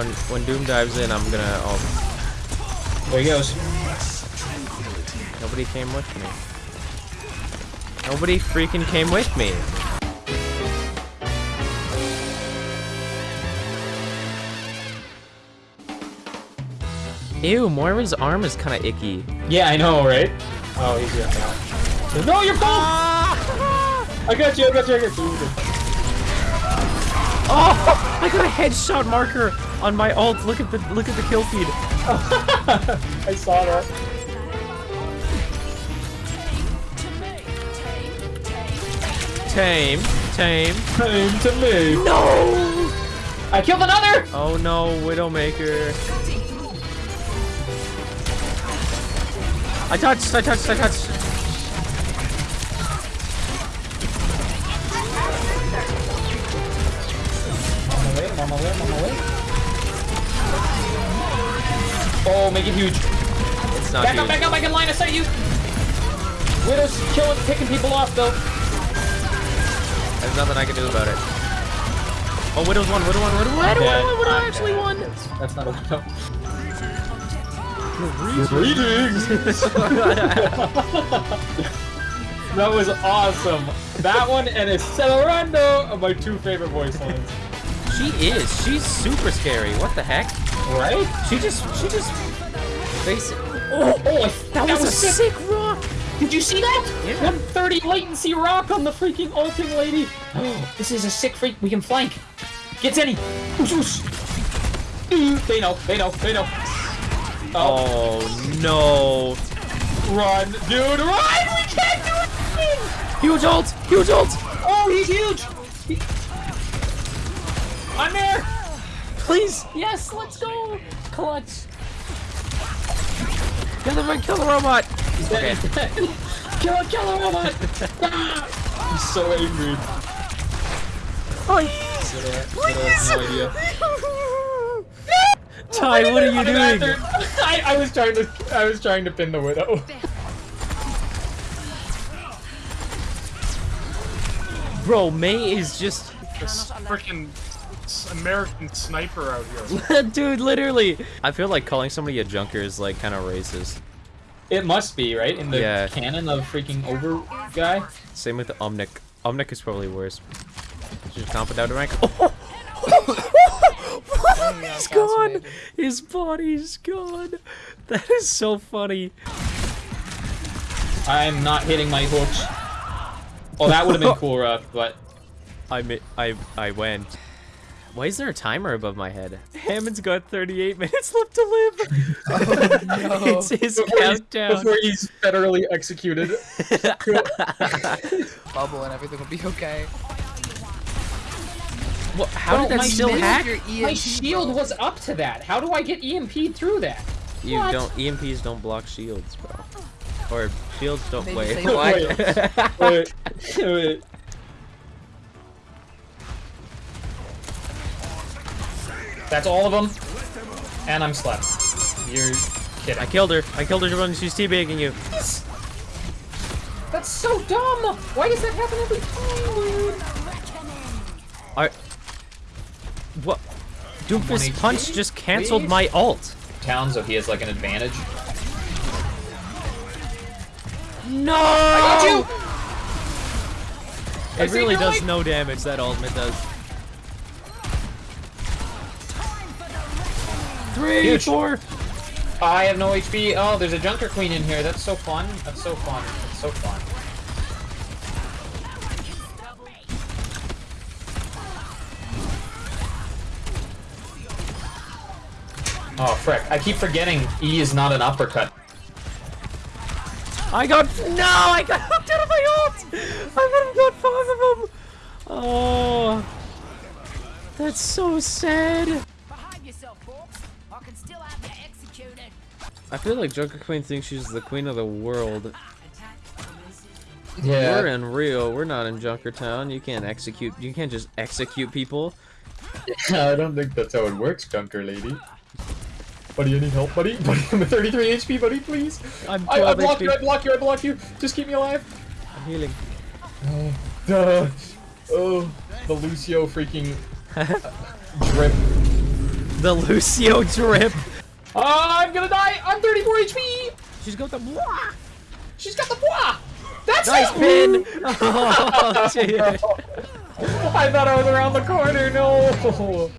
When, when Doom dives in, I'm gonna. Oh, There he goes. nobody came with me. Nobody freaking came with me. Ew, Moira's arm is kind of icky. Yeah, I know, right? Oh, he's here now. No, you're ah! both! I got you, I got you, I got you. Oh, I got a headshot marker on my ult. Look at the look at the kill feed. I saw that. Tame, tame. Came to me. No! I killed another! Oh no, Widowmaker. I touched, I touched, I touched. Oh, make it huge. It's not Back huge. up, back up, I can line of sight you! Widow's killing, picking people off, though. There's nothing I can do about it. Oh, Widow's won, Widow won, Widow won, Widow dead. won, Widow I'm actually dead. won. That's not a widow. Greetings! that was awesome. That one and Accelerando are my two favorite voice lines. She is, she's super scary. What the heck? Right? She just, she just, basic. Oh, oh, I- That, was, a sick. sick rock. Did you see that? Yeah. 130 latency rock on the freaking ulting lady. Oh, this is a sick freak. We can flank. Get Zenny. Ooh, mm. They know. They know. They know. Oh, Oh no. run, dude, run! We can't do anything. Huge ult, huge ult. Oh, he's huge. He- I'm there. Please. Yes, let's go. Clutch. Kill the, kill the robot. Okay. kill a killer robot. Ah! He's so angry. Please. no idea. Ty, what are you doing? I, I was trying to I was trying to pin the widow. Bro, May is just, This freaking American sniper out here. dude, literally. I feel like calling somebody a junker is like kind of racist. It must be right in the Yeah. canon of freaking over guy. Same with the Omnic. Omnic is probably worse. Just comp it down to rank. Oh! He's gone. His body's gone. That is so funny. I'm not hitting my hooks. Oh, that would have been cool, Ruff, but I mi- I I went. Why is there a timer above my head? Hammond's got 38 minutes left to live. Oh, it's his before he's, countdown. before he's federally executed. bubble and everything will be okay. What, how Bro, did that my still hack? Your my shield bro. was up to that. How do I get EMP through that? You What? don't EMPs don't block shields, bro. Or shields don't Maybe wait. Wait, wait. That's all of them, and I'm slept. You're kidding. I killed her. I killed her when she's teabagging you. That's so dumb. Why does that happen every time, dude? I. What? Doofus punch just canceled Please? my ult. Town, so he has like an advantage. No! I Got you. It really does no damage. That ultimate does. Three, Huge. four. I have no HP. Oh, there's a Junker Queen in here. That's so fun. That's so fun. That's so fun. Oh, frick. I keep forgetting E is not an uppercut. I got no. I got hooked out of my ult. I would have got five of them. Oh, that's so sad. Behave. I can still have you executed. I feel like Joker Queen thinks she's the queen of the world. Yeah. We're in Rio. We're not in Junkertown. You can't execute. You can't just execute people. I don't think that's how it works, Junker Lady. Buddy, I need help, buddy. Buddy, I'm at 33 HP, buddy, please. I'm I, I 12 block you, I block you, I block you. Just keep me alive. I'm healing. Duh. Oh, oh, the Lucio freaking drip. The Lucio drip. Oh, I'm gonna die. I'm 34 HP. She's got the blah. She's got the bois. That's Nice it. pin. Oh, shit. I thought I was around the corner. No.